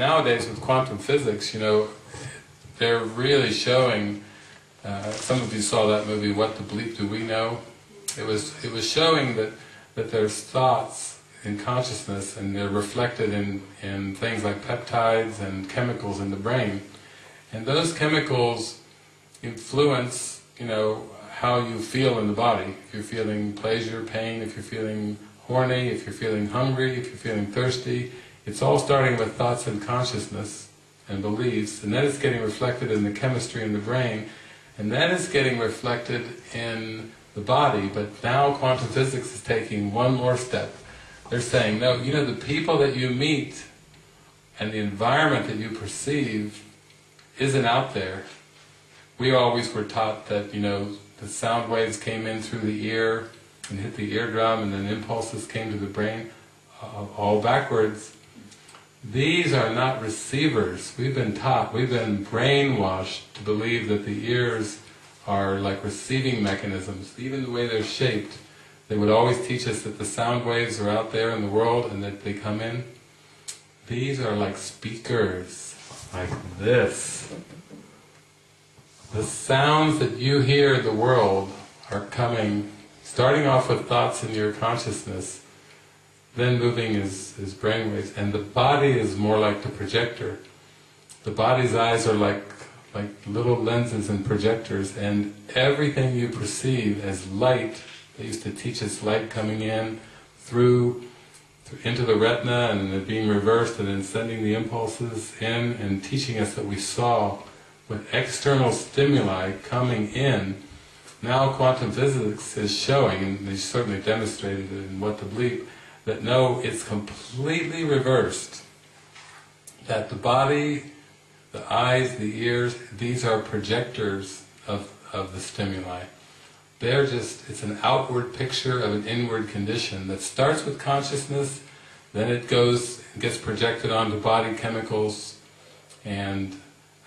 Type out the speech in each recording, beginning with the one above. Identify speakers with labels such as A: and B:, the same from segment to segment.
A: nowadays with quantum physics, you know, they're really showing, uh, some of you saw that movie, What the Bleep Do We Know? It was, it was showing that, that there's thoughts in consciousness and they're reflected in, in things like peptides and chemicals in the brain. And those chemicals influence, you know, how you feel in the body. If you're feeling pleasure, pain, if you're feeling horny, if you're feeling hungry, if you're feeling thirsty, it's all starting with thoughts and consciousness and beliefs, and then it's getting reflected in the chemistry in the brain, and then it's getting reflected in the body, but now quantum physics is taking one more step. They're saying, no, you know, the people that you meet and the environment that you perceive isn't out there. We always were taught that, you know, the sound waves came in through the ear and hit the eardrum and then impulses came to the brain, all backwards. These are not receivers. We've been taught, we've been brainwashed to believe that the ears are like receiving mechanisms, even the way they're shaped. They would always teach us that the sound waves are out there in the world and that they come in. These are like speakers, like this. The sounds that you hear in the world are coming, starting off with thoughts in your consciousness, then moving is, is brainwaves, and the body is more like the projector. The body's eyes are like like little lenses and projectors, and everything you perceive as light, they used to teach us light coming in through, through into the retina and then being reversed and then sending the impulses in and teaching us that we saw with external stimuli coming in. Now quantum physics is showing, and they certainly demonstrated it in What the Bleep, that no, it's completely reversed. That the body the eyes, the ears, these are projectors of, of the stimuli. They're just, it's an outward picture of an inward condition that starts with consciousness, then it goes, gets projected onto body chemicals, and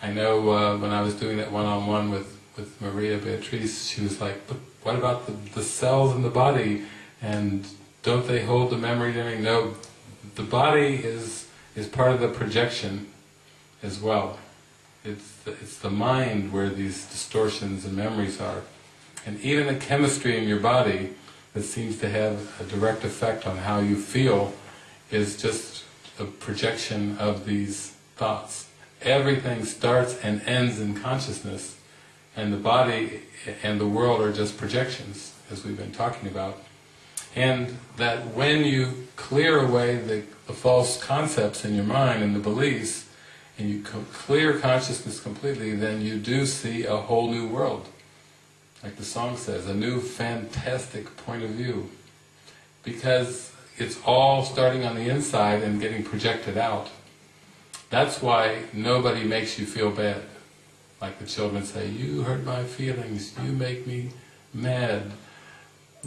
A: I know uh, when I was doing that one-on-one -on -one with, with Maria Beatrice, she was like, but what about the, the cells in the body, and don't they hold the memory and No, the body is, is part of the projection as well. It's the, it's the mind where these distortions and memories are. And even the chemistry in your body that seems to have a direct effect on how you feel is just a projection of these thoughts. Everything starts and ends in consciousness, and the body and the world are just projections, as we've been talking about. And that when you clear away the, the false concepts in your mind and the beliefs, and you clear consciousness completely, then you do see a whole new world. Like the song says, a new fantastic point of view. Because it's all starting on the inside and getting projected out. That's why nobody makes you feel bad. Like the children say, you hurt my feelings, you make me mad.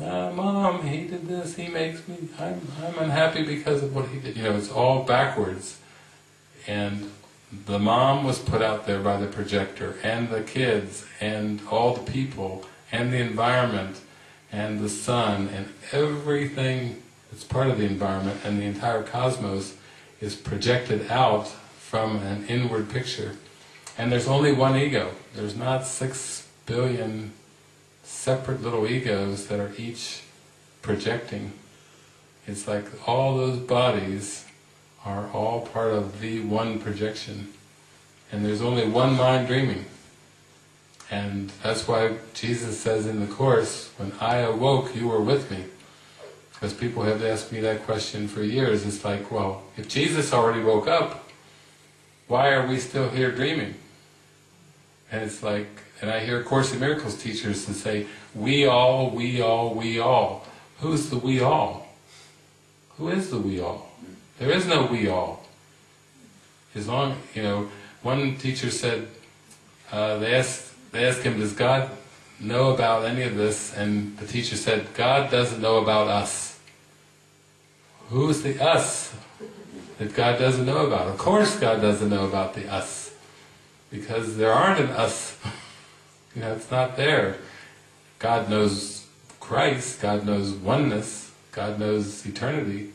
A: Uh, Mom, he did this, he makes me, I'm, I'm unhappy because of what he did. You know, it's all backwards. And the mom was put out there by the projector, and the kids, and all the people, and the environment, and the sun, and everything that's part of the environment, and the entire cosmos is projected out from an inward picture. And there's only one ego. There's not six billion separate little egos that are each projecting. It's like all those bodies are all part of the one projection. And there's only one mind dreaming. And that's why Jesus says in the Course, when I awoke, you were with me. Because people have asked me that question for years. It's like, well, if Jesus already woke up, why are we still here dreaming? And it's like, and I hear Course in Miracles teachers and say, we all, we all, we all. Who's the we all? Who is the we all? There is no we all. As long, you know, one teacher said, uh, they, asked, they asked him, does God know about any of this? And the teacher said, God doesn't know about us. Who's the us that God doesn't know about? Of course God doesn't know about the us, because there aren't an us. you know, it's not there. God knows Christ, God knows oneness, God knows eternity,